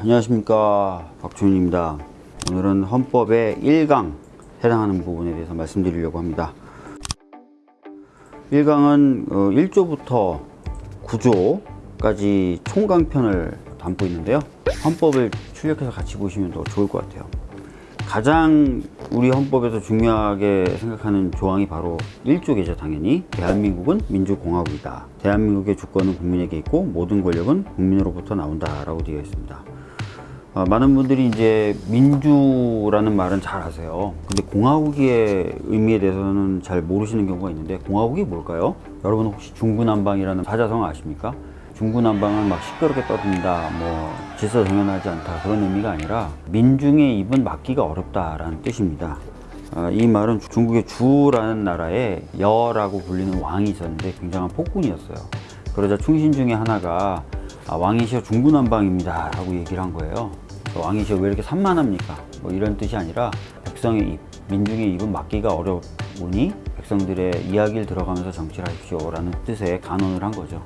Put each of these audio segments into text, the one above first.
안녕하십니까. 박준입니다. 오늘은 헌법의 1강 해당하는 부분에 대해서 말씀드리려고 합니다. 1강은 1조부터 9조까지 총강편을 담고 있는데요. 헌법을 출력해서 같이 보시면 더 좋을 것 같아요. 가장 우리 헌법에서 중요하게 생각하는 조항이 바로 1조겠죠 당연히 대한민국은 민주공화국이다. 대한민국의 주권은 국민에게 있고 모든 권력은 국민으로부터 나온다 라고 되어 있습니다 어, 많은 분들이 이제 민주라는 말은 잘 아세요 근데 공화국의 의미에 대해서는 잘 모르시는 경우가 있는데 공화국이 뭘까요? 여러분 혹시 중구난방이라는 사자성 아십니까? 중구난방은 막 시끄럽게 떠든다 뭐 질서 정연하지 않다 그런 의미가 아니라 민중의 입은 막기가 어렵다라는 뜻입니다 어, 이 말은 중국의 주라는 나라에 여라고 불리는 왕이 있었는데 굉장한 폭군이었어요 그러자 충신 중에 하나가 아, 왕이시여 중구난방입니다 라고 얘기를 한 거예요 왕이시여 왜 이렇게 산만합니까? 뭐 이런 뜻이 아니라 백성의 입, 민중의 입은 막기가 어려우니 백성들의 이야기를 들어가면서 정치를 하십시오 라는 뜻의 간언을 한 거죠.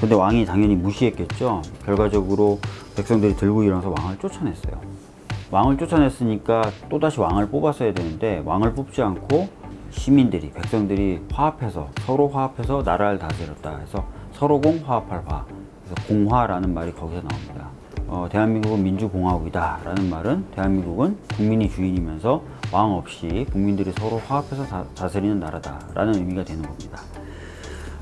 근데 왕이 당연히 무시했겠죠. 결과적으로 백성들이 들고 일어나서 왕을 쫓아냈어요. 왕을 쫓아냈으니까 또다시 왕을 뽑았어야 되는데 왕을 뽑지 않고 시민들이 백성들이 화합해서 서로 화합해서 나라를 다스렸다 해서 서로공 화합할 화 그래서 공화라는 말이 거기서 나옵니다 어, 대한민국은 민주공화국이다 라는 말은 대한민국은 국민이 주인이면서 왕 없이 국민들이 서로 화합해서 다, 다스리는 나라다 라는 의미가 되는 겁니다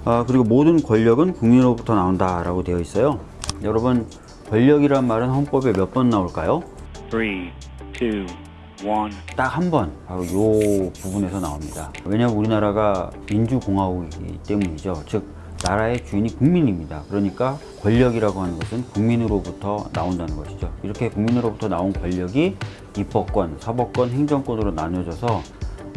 아, 그리고 모든 권력은 국민으로부터 나온다 라고 되어 있어요 여러분 권력이란 말은 헌법에 몇 번 나올까요? 3, 2, 1. 딱한 번 바로 요 부분에서 나옵니다 왜냐하면 우리나라가 민주공화국이기 때문이죠 즉 나라의 주인이 국민입니다. 그러니까 권력이라고 하는 것은 국민으로부터 나온다는 것이죠. 이렇게 국민으로부터 나온 권력이 입법권, 사법권, 행정권으로 나뉘어져서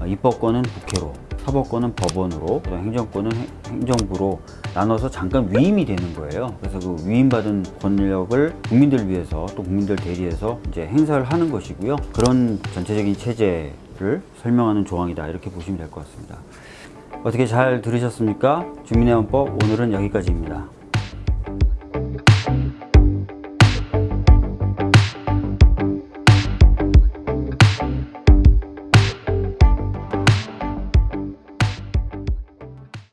입법권은 국회로 사법권은 법원으로 행정권은 행정부로 나눠서 잠깐 위임이 되는 거예요. 그래서 그 위임받은 권력을 국민들 위해서 또 국민들 대리해서 이제 행사를 하는 것이고요. 그런 전체적인 체제를 설명하는 조항이다. 이렇게 보시면 될 것 같습니다 어떻게 잘 들으셨습니까? 주민의 헌법 오늘은 여기까지입니다